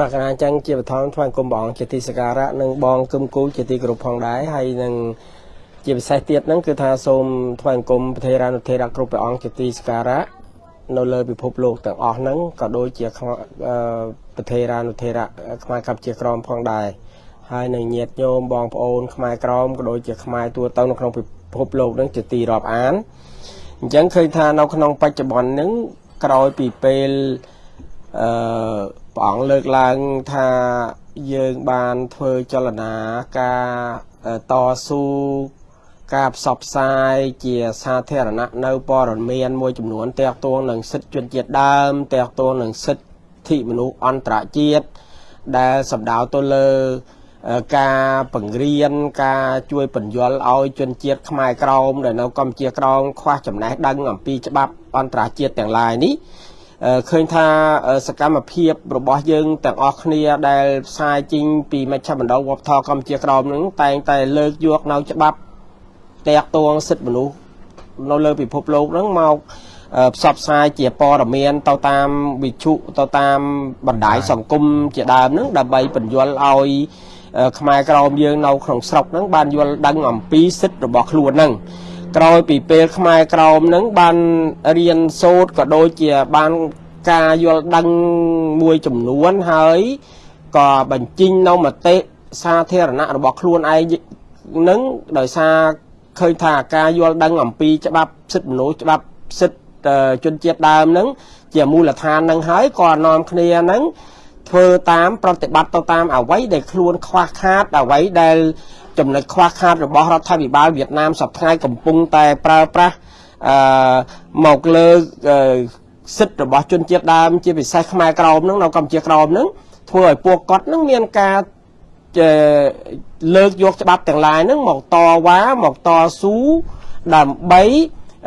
បាទកណាអញ្ចឹងជាបឋមថ្វាយគុំបងជាទីសក្ការៈនិងបងគឹមគូលជាទីគោរពផងដែរហើយនឹងជាពិសេសទៀតហ្នឹងគឺថាសូមថ្វាយគុំប្រធារានុធិរៈគ្រប់ព្រះអង្គជាទីសក្ការៈនៅលើពិភពលោកទាំងអស់ហ្នឹងក៏ដូចជាប្រធារានុធិរៈខ្មែរកម្ពុជាក្រមផងដែរហើយនឹងញាតិញោមបងប្អូនខ្មែរក្រមក៏ដូចជាខ្មែរទូទៅនៅក្នុងពិភពលោកហ្នឹងជាទីរាប់អានអញ្ចឹងឃើញថានៅក្នុងបច្ចុប្បន្នហ្នឹងក្រោយពីពេលអឺ ព្រះអង្គលើកឡើងថាយើងបានធ្វើចលនាការតស៊ូការផ្សព្វផ្សាយជាសាធារណៈនៅព័ត៌មានមួយចំនួនតាក់ទងនឹងសិទ្ធិជនជាតិដើមតាក់ទងនឹងសិទ្ធិមនុស្សអន្តរជាតិដែលសម្ដៅទៅលើការបង្រៀនការជួយបញ្យលឲ្យជនជាតិខ្មែរក្រមដែលនៅកម្ពុជាក្រមខ្វះចំណេះដឹងអំពីច្បាប់អន្តរជាតិទាំងឡាយនេះ ឃើញថាសកម្មភាពរបស់យើងទាំងអស់គ្នាដែលផ្សាយចេញពីមជ្ឈមណ្ឌលវប្បធម៌កម្ពុជាក្រមនឹងតែងតែលើកយកនៅច្បាប់តាក់ទងសិទ្ធិមនុស្សនៅលើពិភពលោកហ្នឹងមកផ្សព្វផ្សាយជាព័ត៌មានទៅតាមវិទ្យុទៅតាមបណ្ដាញសង្គមជាដើមហ្នឹងដើម្បីបញ្យល់ឲ្យខ្មែរក្រមយើងនៅក្នុងស្រុកហ្នឹងបានយល់ដឹងអំពីសិទ្ធិរបស់ខ្លួនហ្នឹង ក្រោយពីពេលខ្មែរក្រមនឹងបានរៀនសូត្រក៏ដូចជាបានការយល់ដឹងមួយចំនួនហើយក៏បញ្ចេញនៅមតិសាធារណៈរបស់ខ្លួនឯងនឹងដោយសារឃើញថាការយល់ដឹងអំពីច្បាប់សិទ្ធិមនុស្សច្បាប់សិទ្ធិជនជាតិដើមនឹងជាមូលដ្ឋាននឹងហើយក៏នាំគ្នានឹង ធ្វើតាមប្រតិបត្តិទៅតាមអ្វីដែលខ្លួនខ្វះខាតអ្វីដែលចំណុចខ្វះខាតរបស់រដ្ឋាភិបាលវៀតណាមសប្តាហ៍កំពុងតែប្រើប្រាស់អឺមកលើសិទ្ធិរបស់ជនជាតិដើមជាពិសេសខ្មែរក្រមហ្នឹងនៅកម្ពុជាក្រមហ្នឹងធ្វើឲ្យពួកគាត់ហ្នឹងមានការលើកយកច្បាប់ទាំងឡាយហ្នឹងមកតវ៉ាមកតស៊ូដើម្បី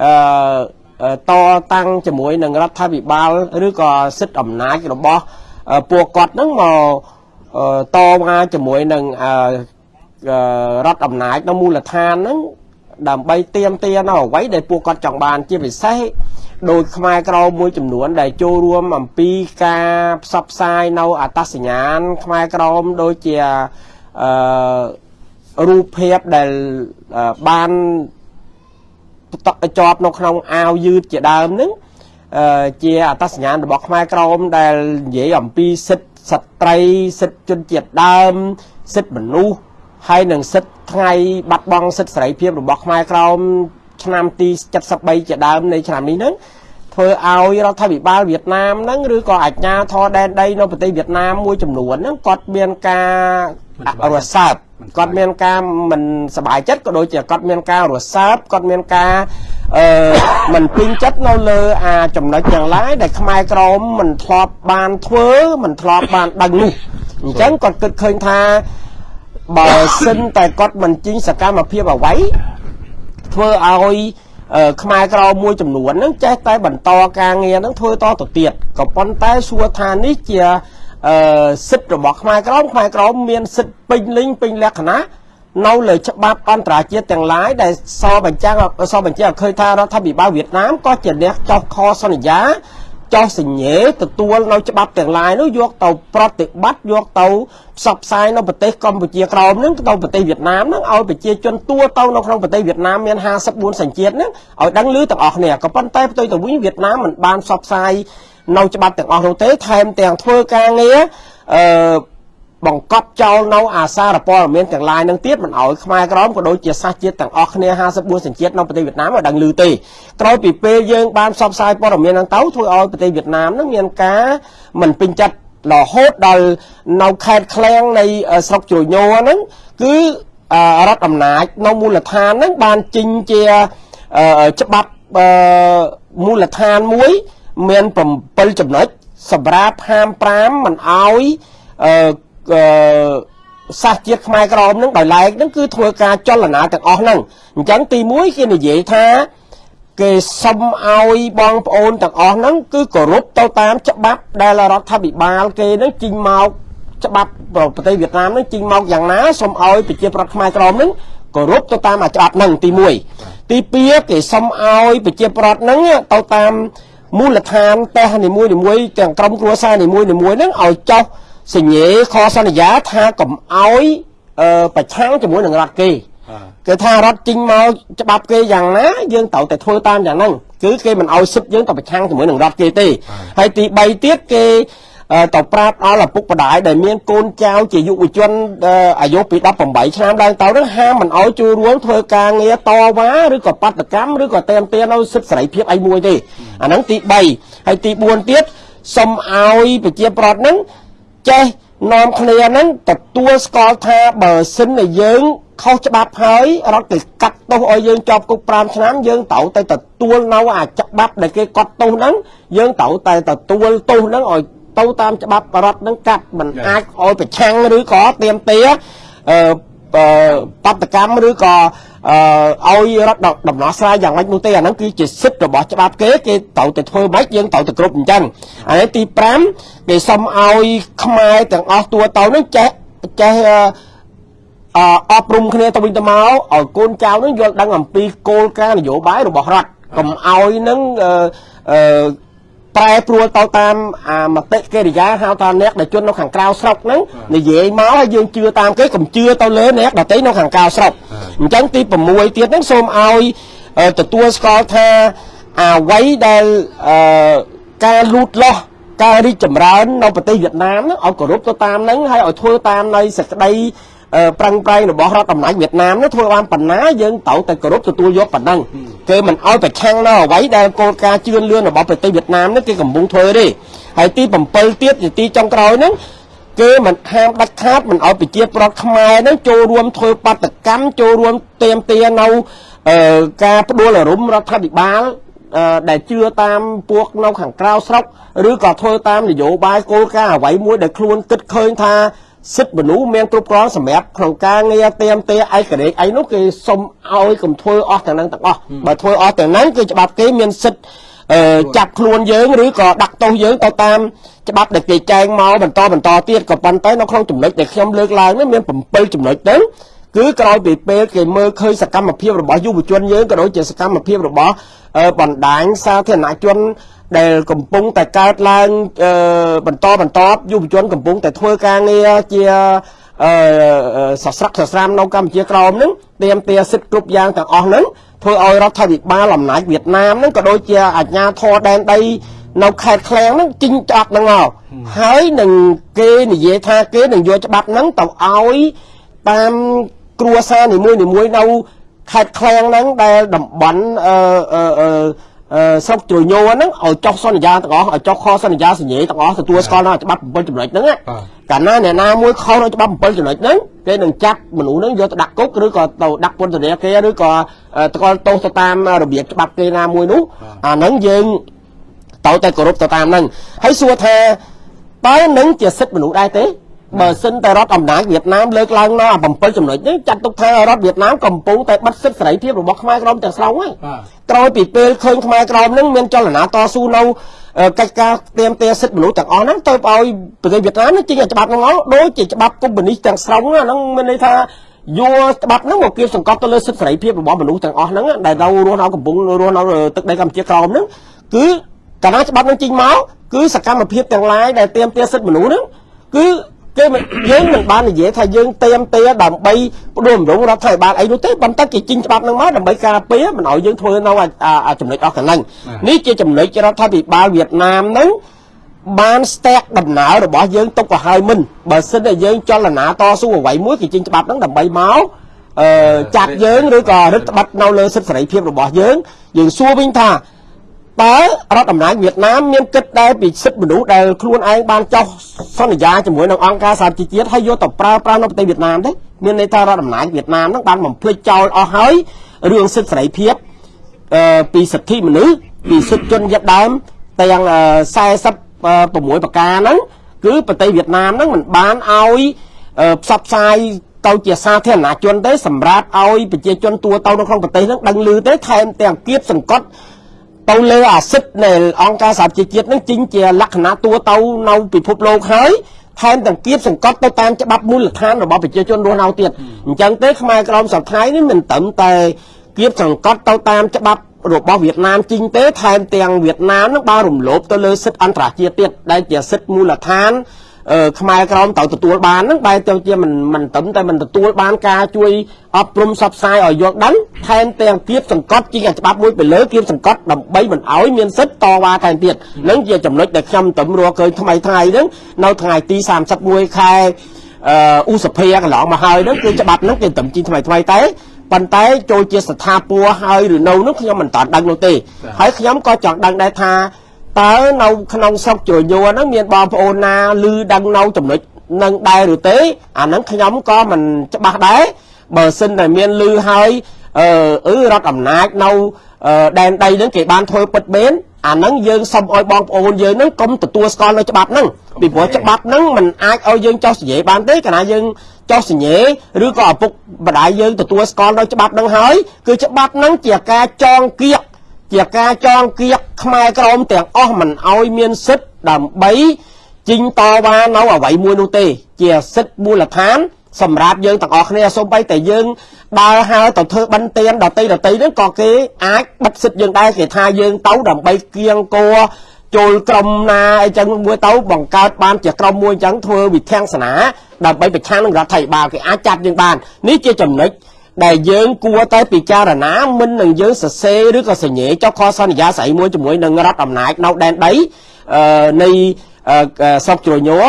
អឺតតាំងជាមួយនឹងរដ្ឋាភិបាលឬក៏សិទ្ធិអំណាចរបស់ ពួកគាត់ហ្នឹងមកតវ៉ាជាមួយនឹងរដ្ឋអំណាចនៅមូលដ្ឋានហ្នឹងដើម្បីទៀមទានៅអ្វីដែលពួកគាត់ចង់បានជាពិសេសដោយខ្មែរក្រមមួយចំនួន ដែលចូលរួមអំពីការផ្សព្វផ្សាយនៅអត្តសញ្ញាណខ្មែរក្រមដូចជាអឺរូបភាពដែលបានតកជាប់នៅក្នុងអាវយឺតជាដើមហ្នឹង ជាអត្តសញ្ញាណរបស់ខ្មែរក្រមដែលនិយាយអំពីសិទ្ធិស្ត្រីសិទ្ធិជនជាតិដើមសិទ្ធិមនុស្សហើយនឹងសិទ្ធិថ្ងៃបាត់បង់សិទ្ធិសេរីភាពរបស់ខ្មែរក្រមឆ្នាំទី73ជាដើមនៃឆ្នាំនេះហ្នឹងធ្វើឲ្យរដ្ឋាភិបាលវៀតណាមហ្នឹងឬក៏អាជ្ញាធរដែនដីនៅប្រទេសវៀតណាមមួយចំនួនហ្នឹងគាត់មានការ រសើបគាត់មានការមិនសบายចិត្តក៏ដូចជាគាត់មានការរសើបគាត់មានការអឺមិនពេញចិត្តនៅលើអាចំណុចយ៉ាងឡាយដែលខ្មែរក្រមមិនធ្លាប់បានធ្វើមិនធ្លាប់បានដឹងនោះអញ្ចឹងគាត់គិតឃើញថាបើសិនតែគាត់មិនជិញសកម្មភាពអ្វីធ្វើឲ្យខ្មែរក្រមួយចំនួនហ្នឹងចេះតែបន្តការងារហ្នឹងធ្វើតទៅទៀតក៏ប៉ុន្តែសួរថានេះជា អឺសិទ្ធិរបស់ខ្មែរក្រមខ្មែរក្រមមានសិទ្ធិពេញលេញពេញលក្ខណៈនៅលើច្បាប់អន្តរជាតិទាំងឡាយដែលសបញ្ចាំងសបញ្ជាក់ឲ្យឃើញថារដ្ឋាភិបាលវៀតណាមក៏ជាអ្នកចុះខសន្យា ចោះសញ្ញេទទួលនៅច្បាប់ទាំងឡាយនោះយកទៅប្រតិបត្តិយកទៅផ្សព្វផ្សាយនៅប្រទេសកម្ពុជាក្រោមហ្នឹងទៅប្រទេសវៀតណាមហ្នឹងឲ្យប្រជាជនទួទៅនៅក្នុងប្រទេសវៀតណាមមាន54សញ្ជាតិហ្នឹងឲ្យដឹងឮទាំងអស់គ្នាក៏ប៉ុន្តែផ្ទុយទៅវិញវៀតណាមមិនបានផ្សព្វផ្សាយនៅច្បាប់ទាំងអស់នោះទេថែមទាំងធ្វើការងារអឺ បង្កប់ចោលនៅអាសារព័ត៌មានទាំងឡាយនឹងទៀតមិនឲ្យខ្មែរក្រមក៏ដូចជាសាសជាតិទាំងអស់គ្នា54សញ្ជាតិនៅប្រទេសវៀតណាមឲ្យដឹងឮទេក្រោយពីពេលយើងបានផ្សព្វផ្សាយព័ត៌មានហ្នឹងទៅធ្វើឲ្យប្រទេសវៀតណាមនឹងមានការមិនពេញចិត្តរហូតដល់នៅខេត្តឃ្លាំងនៃស្រុកជ្រញោហ្នឹងគឺរដ្ឋអំណាចនៅមូលដ្ឋានហ្នឹងបានចេញជាច្បាប់មូលដ្ឋានមួយមាន7ចំណុចសម្រាប់ហាម5មិនអោយ សាសជាតិខ្មែរក្រមនឹងដោយឡែកនឹងគឺធ្វើការចលនាទាំងអស់ហ្នឹងអញ្ចឹងទី1គេនិយាយថាគេសុំឲ្យបងប្អូនទាំងអស់ហ្នឹងគឺគោរពទៅតាមច្បាប់ដែលរដ្ឋាភិបាលគេនឹងជិញមកច្បាប់ប្រទេសវៀតណាមនឹងជិញមកយ៉ាងណាសុំឲ្យប្រជាប្រដ្ឋខ្មែរក្រមនឹងគោរពទៅតាមអាច្បាប់ហ្នឹងទី1ទី2គេសុំឲ្យប្រជាប្រដ្ឋហ្នឹងទៅតាមមូលដ្ឋានតេះនីមួយៗទាំងក្រុមគ្រួសារនីមួយៗហ្នឹងឲ្យចុះ សញ្ញេខសន្យាថាកុំអោយអឺប្រឆាំងជាមួយនឹងរដ្ឋគេគឺថារដ្ឋចេញមកច្បាប់គេយ៉ាងណាយើងត្រូវតែធ្វើតាមយ៉ាងហ្នឹងគឺគេមិនអោយសិទ្ធយើងទៅប្រឆាំងជាមួយនឹងរដ្ឋគេទេហើយទី3ទៀតគេទៅប្រាប់ដល់ឪពុកម្ដាយដែលមានកូនចៅជាយុវជនអាយុពី18ឆ្នាំឡើងទៅនឹងហាមមិនអោយចូលរួមធ្វើការងារតវ៉ាឬក៏បាតកម្មឬក៏តែមទាននៅសិទ្ធិសេរីភាពអីមួយទេអាហ្នឹងទី3ហើយទី4ទៀតសុំឲ្យប្រជាប្រដ្ឋហ្នឹង ចេះនាំគ្នាហ្នឹងទទួលស្គាល់ថាបើសិនតែយើងខុសច្បាប់ហើយរត់ទៅកាត់ទោសឲ្យយើងជាប់គុក5ឆ្នាំយើងត្រូវតែទទួលនៅអាច្បាប់ដែលគេកត់ទោសហ្នឹងយើងត្រូវតែទទួលទោសហ្នឹងឲ្យទៅតាមច្បាប់រដ្ឋនឹងកាត់មិនអាចឲ្យប្រឆាំងឬក៏ទៀមទាអឺ បដកម្មឬក៏អឺឲ្យរដ្ឋដំណោះស្រាយយ៉ាងម៉េចនោះទេអាហ្នឹងគឺជាសិទ្ធិរបស់ច្បាប់គេគេត្រូវតែធ្វើម៉េចយើងត្រូវតែគ្រប់អញ្ចឹងអានេះទី5គេសុំឲ្យខ្មែរទាំងអស់តួទៅនឹងចេះចេះអអប់រំគ្នាទៅវិញទៅមកឲ្យកូនចៅនឹងយល់ដឹងអំពីគោលការណ៍នយោបាយរបស់រដ្ឋកុំឲ្យនឹងអឺ ប្រែប្រួលទៅតាមអាមតិកិរិយាហៅថាអ្នកដែលជន់នៅខាងក្រៅស្រុកហ្នឹងនិយាយមកហើយយើងជឿតាមគេកុំជឿទៅលើអ្នកដទៃនៅខាងក្រៅស្រុកអញ្ចឹងទី6ទៀតហ្នឹងសូមឲ្យទទួលស្គាល់ថាអ្វីដែលអឺការលូតលាស់ការរីកចម្រើននៅប្រទេសវៀតណាមហ្នឹងឲ្យគោរពទៅតាមហ្នឹងហើយឲ្យធ្វើតាមនៃសេចក្តី ប្រឹងប្រែងរបស់រដ្ឋអំណាចវៀតណាមនោះធ្វើបានប៉ុណ្ណាយើងត្រូវតែគោរពទទួលយកប៉ុណ្ណឹងគេមិនអោយប្រឆាំងនៅអ្វីដែលគោលការណ៍ជឿនលឿនរបស់ប្រទេសវៀតណាមនេះគេកំពុងធ្វើទេហើយទី7ទៀតទីចុងក្រោយហ្នឹងគេមិនហាមដាច់ខាតមិនអោយប្រជាប្រដ្ឋខ្មែរហ្នឹងចូលរួមធ្វើបាតកម្មចូលរួមទៀមទានៅការផ្ដួលរំរដ្ឋាភិបាលដែលជឿតាមពួកនៅខាងក្រៅស្រុកឬក៏ធ្វើតាមនយោបាយគោលការណ៍អ្វីមួយដែលខ្លួនគិតឃើញថា សិទ្ធិមនុស្សមានគ្រប់គ្រាន់សម្រាប់ក្នុងការងារទៀមទាឯករាជ្យអីនោះគេសុំឲ្យកុំធ្វើអស់ទាំងហ្នឹងទាំងអស់បើធ្វើអស់ទាំងហ្នឹងគឺច្បាប់គេមានសិទ្ធិចាប់ខ្លួនយើងឬក៏ដាក់ទោសយើងទៅតាមច្បាប់ដែលគេចែងមកបន្តបន្តទៀតក៏ប៉ុន្តែនៅក្នុងចំណុចដែលខ្ញុំលើកឡើងនេះមាន7ចំណុចទៅ គឺក្រោយពីពេលគេមើលឃើញសកម្មភាពរបស់យុវជនយើងក៏ដូចជាសកម្មភាពរបស់បណ្ដាញសាធារណជនដែលកំពុងតែកើតឡើងបន្តបន្តយុវជនកំពុងតែធ្វើការងារជាអឺសស្រាក់សស្រាមនៅកម្ពុជាក្រោមហ្នឹងទៀមទាសិទ្ធិគ្រប់យ៉ាងទាំងអស់ហ្នឹងធ្វើឲ្យរដ្ឋាភិបាលអំណាចវៀតណាមហ្នឹងក៏ដូចជាអាជ្ញាធរដែនដីនៅខេត្តឃ្លាំងហ្នឹងជីងច្បាប់ហ្នឹងមកហើយនឹងគេនិយាយថាគេនឹងយកច្បាប់ហ្នឹងទៅឲ្យតាម គ្រួសារនីមួយនីមួយនៅខេត្តឃ្លាំងហ្នឹងដែលតំបន់អឺអឺស្រុកជ្រញោហ្នឹងឲ្យចុះសន្យាទាំងអស់ឲ្យចុះខសន្យាសញ្ញេទាំងអស់ទទួលស្គាល់នៅច្បាប់7ចំណុចហ្នឹងកាលណាអ្នកណាមួយខុសនៅច្បាប់7ចំណុចហ្នឹងគេនឹងចាប់មនុស្សហ្នឹងយកទៅដាក់គុកឬក៏ទៅដាក់ពន្ធនាគារឬក៏តកល់ទោសទៅតាមរបៀបច្បាប់គេណាមួយនោះអាហ្នឹងយើងត្រូវតែគោរពទៅតាមហ្នឹងហើយសួរថាតើនឹងជាសិទ្ធិមនុស្សដែរទេ បើសិនតែរដ្ឋអំណាចវៀតណាមលើកឡើងនៅអា7ចំណុចនេះចាត់ទុកថារដ្ឋវៀតណាមកំពុងតែបិទសិទ្ធិសេរីភាពរបស់ខ្មែរក្រមទាំងស្រុងហើយក្រោយពីពេលឃើញខ្មែរក្រមនឹងមានចលនាតស៊ូនៅកិច្ចការទៀមទាសិទ្ធិមនុស្សទាំងអស់ហ្នឹងទៅឲ្យប្រទេសវៀតណាមនឹងចេញច្បាប់ហ្នឹងមកដូចជាច្បាប់កុម្មុយនីសទាំងស្រុងហ្នឹងមានន័យថាយកច្បាប់ហ្នឹងមកគៀបសង្កត់ទៅលើសិទ្ធិសេរីភាពរបស់មនុស្សទាំងអស់ហ្នឹងដែលនៅរស់នៅកំពុងរស់នៅទឹកដីកម្ពុជាក្រមហ្នឹងគឺកាលណាច្បាប់ហ្នឹងចេញមកគឺសកម្មភាពទាំងឡាយដែលទៀមទាសិទ្ធិមនុស្សហ្នឹងគឺ គេយើងមិនបាននិយាយថាយើងเตรียมទេដើម្បីផ្ដួលរំលងរដ្ឋាភិបាលអីនោះទេប៉ុន្តែគេជីងច្បាប់នឹងមកដើម្បីការពារមិនឲ្យយើងធ្វើនៅចំណុចអស់កន្លែងនេះជាចំណុចរដ្ឋាភិបាលវៀតណាមនឹងបានស្ទាក់ដំណើររបស់យើងទុកទៅហើយមិនបើសិនតែយើងចលនាតស៊ូអ្វីមួយគេជីងច្បាប់ហ្នឹងដើម្បីមកអឺចាត់យើងឬក៏រឹតបន្តឹងនៅលើសិទ្ធិសេរីភាពរបស់យើងយើងសួរវិញថា តើរដ្ឋអំណាចវៀតណាមមានគិតដែរពីសិទ្ធិមនុស្សដែលខ្លួនឯងបានចោះសន្យាជាមួយនឹងអង្គការសហជីវជាតិហើយយកទៅប្រើប្រាស់នៅប្រទេសវៀតណាមទេមានន័យថារដ្ឋអំណាចវៀតណាមហ្នឹងបានបំភ្លេចចោលអស់ហើយរឿងសិទ្ធិសេរីភាពអឺពីសិទ្ធិមនុស្សពីសិទ្ធិជនជាតិដើមទាំង46ប្រការហ្នឹងគឺប្រទេសវៀតណាមហ្នឹងមិនបានឲ្យផ្សព្វផ្សាយទៅជាសាធារណជនទេសម្រាប់ឲ្យប្រជាជនទូទៅនៅក្នុងប្រទេសហ្នឹងដឹងឮទេថែមទាំងគៀបសង្កត់ ទៅលើអាសិទ្ធនៃអង្គការសហជីវជាតិនឹងជីងជាលក្ខណៈតួទៅនៅពិភពលោកហើយថែមទាំងគៀបសង្កត់ទៅតាមច្បាប់មូលដ្ឋានរបស់ប្រជាជនរស់នៅទៀតអញ្ចឹងទេខ្មែរក្រមសប្តាហ៍នេះមិនត្រឹមតែគៀបសង្កត់ទៅតាមច្បាប់របស់វៀតណាមជីងទេថែមទាំងវៀតណាមនឹងបានរំលោភទៅលើសិទ្ធិអន្តរជាតិទៀតដែលជាសិទ្ធិមូលដ្ឋានអឺ ខ្មែរក្រមត្រូវទទួលបានហ្នឹងបែរទៅជាមិនមិនត្រឹមតែមិនទទួលបានការជួយអប់រំសັບផ្សាយឲ្យយល់ដឹងថែមទាំងគៀបសង្កត់ជាងច្បាប់មួយទៅលើគៀបសង្កត់ដើម្បីមិនឲ្យមានសិទ្ធិតវ៉ាថែមទៀតហ្នឹងជាចំណុចដែលខ្ញុំតំរកឃើញថ្មីថ្ងៃហ្នឹងនៅថ្ងៃទី31ខែអឺឧសភាកន្លងមកហើយហ្នឹងគឺច្បាប់ហ្នឹងគេតំជីថ្មីថ្មីតែប៉ុន្តែចូលជាស្ថាពរហើយឬនៅនោះខ្ញុំមិនតាន់ដឹងនោះទេហើយខ្ញុំក៏ចង់ដឹងដែរថា តើនៅក្នុងស្រុកជ្រញួរហ្នឹងមានបងប្អូនណាឮដឹងនៅចំណុចនឹងដែរឬទេអាហ្នឹងខ្ញុំក៏មិនច្បាស់ដែរបើសិនតែមានឮហើយអឺអឺរដ្ឋអំណាចនៅដែនដីហ្នឹងគេបានធ្វើពិតមែនអាហ្នឹងយើងសុំឲ្យបងប្អូនយើងហ្នឹងកុំទទួលស្គាល់នៅច្បាប់ហ្នឹងពីព្រោះច្បាប់ហ្នឹងมันអាចឲ្យយើងចោះសញ្ញេបានទេកាលណាយើងចោះសញ្ញេឬក៏ឪពុកម្ដាយយើងទទួលស្គាល់នៅច្បាប់ហ្នឹងហើយគឺច្បាប់ហ្នឹងជាការចងគៀក ជាការចងគៀកខ្មែរក្រមទាំងអស់មិនឲ្យមានសិទ្ធិដើម្បីជីងតវ៉ានៅអ្វីមួយនោះទេ ជាសិទ្ធិមូលដ្ឋាន សម្រាប់យើងទាំងអស់គ្នាសូម្បីតែយើងដើរហើរទៅធ្វើបិណ្ឌទានដតីដតីហ្នឹងក៏គេអាចបិទសិទ្ធិយើងដែរគេថាយើងទៅដើម្បីគៀងគួរចូលក្រុមណាអីចឹងមួយទៅបង្កើតបានជាក្រុមមួយចឹងធ្វើវិធានសនាដើម្បីប្រឆាំងនឹងរដ្ឋាភិបាលគេអាចចាប់យើងបាននេះជាចំណុច ដែលយើងគួរតែពិចារណាមិននឹងយើងសរសេរឬក៏សញ្ញេចុះខសន្យាស្អីមួយជាមួយនឹងរដ្ឋអំណាចនៅដែនដីនៃស្រុកជ្រញ័រ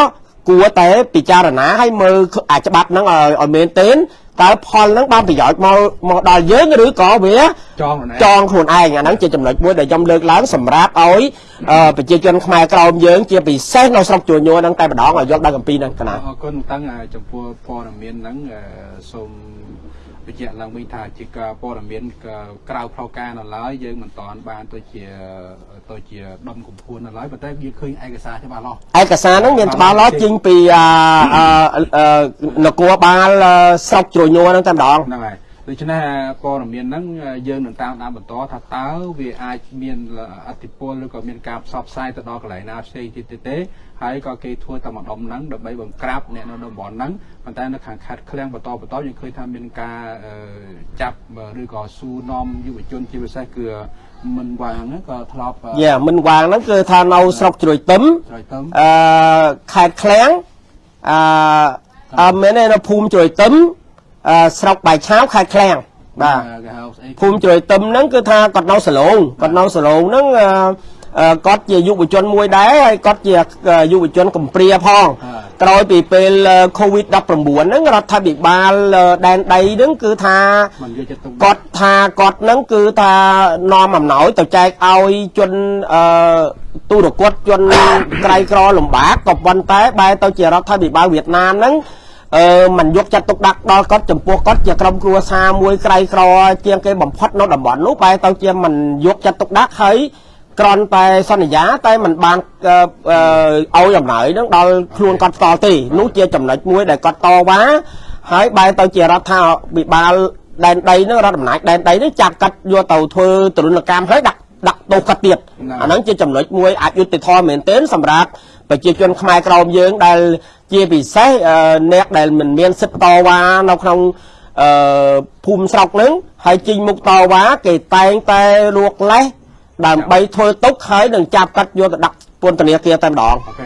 គួរតែពិចារណាឲ្យមើលអាច្បាប់ហ្នឹងឲ្យមែនទែនតើផលហ្នឹងបានប្រយោជន៍មកមកដល់យើងឬក៏វាចងចងខ្លួនឯងអាហ្នឹងជាចំណុចមួយដែលខ្ញុំលើកឡើងសម្រាប់ឲ្យប្រជាជនខ្មែរក្រោមយើងជាពិសេសនៅស្រុកជួញួរហ្នឹងតែម្ដងឲ្យយកដល់កម្ពីហ្នឹងកណាអរគុណតាំងចំពោះព័ត៌មានហ្នឹងសូម បញ្ជាក់ឡើងវិញថាជាការព័ត៌មានក្រៅផ្លូវការនៅឡើយយើងមិនតាន់បានទៅជាទៅជាដំកំភួននៅឡើយប៉ុន្តែយើងឃើញឯកសារច្បាស់លាស់ឯកសារហ្នឹងមានច្បាស់លាស់ចេញពីនគរបាលស្រុកជ្រញ័រហ្នឹងតែម្ដងហ្នឹងហើយ ដូច្នេះព័ត៌មានហ្នឹងយើងនឹងតាមដានបន្តថាតើវាអាចមានអតិពលឬក៏មានការផ្សព្វផ្សាយទៅដល់កន្លែងណាផ្សេងទៀតទេ ហើយក៏គេធ្វើតែម្ដុំហ្នឹងដើម្បីបង្ក្រាបអ្នកនៅតំបន់ហ្នឹងប៉ុន្តែនៅខាងខេត្តឃ្លាំងបន្តបន្តយើងឃើញថាមានការចាប់ឬក៏សួរនាំយុវជនជាពិសេសគឺមិនវាងហ្នឹងក៏ធ្លាប់យ៉ាមិនវាងហ្នឹងគឺថានៅស្រុកជ្រោយទឹមជ្រោយទឹមអឺខេត្តឃ្លាំងអឺអឺមែនទេនៅភូមិជ្រោយទឹមអឺ ស្រុកបាយឆាវខេត្តឃ្លាំងបាទភូមិជ្រោយទឹមហ្នឹងគឺថាគាត់នៅសឡូងគាត់នៅសឡូងហ្នឹងអឺគាត់ជាយុវជនមួយដែរហើយគាត់ជាយុវជនកំព្រាផងក្រោយពីពេល COVID-19 ហ្នឹងរដ្ឋាភិបាលដែនដីហ្នឹងគឺថាគាត់ថាគាត់ហ្នឹងគឺថានាំអំណោយទៅចែកឲ្យជនអឺទូរគតជនក្រៃក្រលំបាកក៏ប៉ុន្តែបែរទៅជារដ្ឋាភិបាលវៀតណាមហ្នឹង អឺมันយកចិត្តទុកដាក់ដល់គាត់ចំពោះគាត់ជាក្រុមគ្រួសារមួយក្រៃក្រជាងគេបំផុតនៅតំបន់នោះបែរទៅជាมันយកចិត្តទុកដាក់ហើយក្រន់តែសន្យាតែมันបានឲ្យអំណោយនឹងដល់ខ្លួនគាត់ផ្ទាល់ទេនោះជាចំណុចមួយដែលគាត់តវ៉ាហើយបែរទៅជារដ្ឋាភិបាលដែនដីនឹងរដ្ឋអំណាចដែនដីនឹងចាប់កាត់យកទៅធ្វើទរណកម្មហើយដាក់ដាក់ទោសកាត់ទៀតអាហ្នឹងជាចំណុចមួយអយុត្តិធម៌មែនទែនសម្រាប់ប្រជាជនខ្មែរក្រមយើងដែល ជាពិសេសអ្នកដែលមិនមានសិទ្ធិតវ៉ានៅក្នុងអឺភូមិស្រុកហ្នឹងហើយជីងមុខតវ៉ាគេតែងតែលួកលេះដើម្បីធ្វើទុកហើយនឹងចាប់កាត់យកទៅដាក់ពន្ធនាគារតែម្ដងអូខេ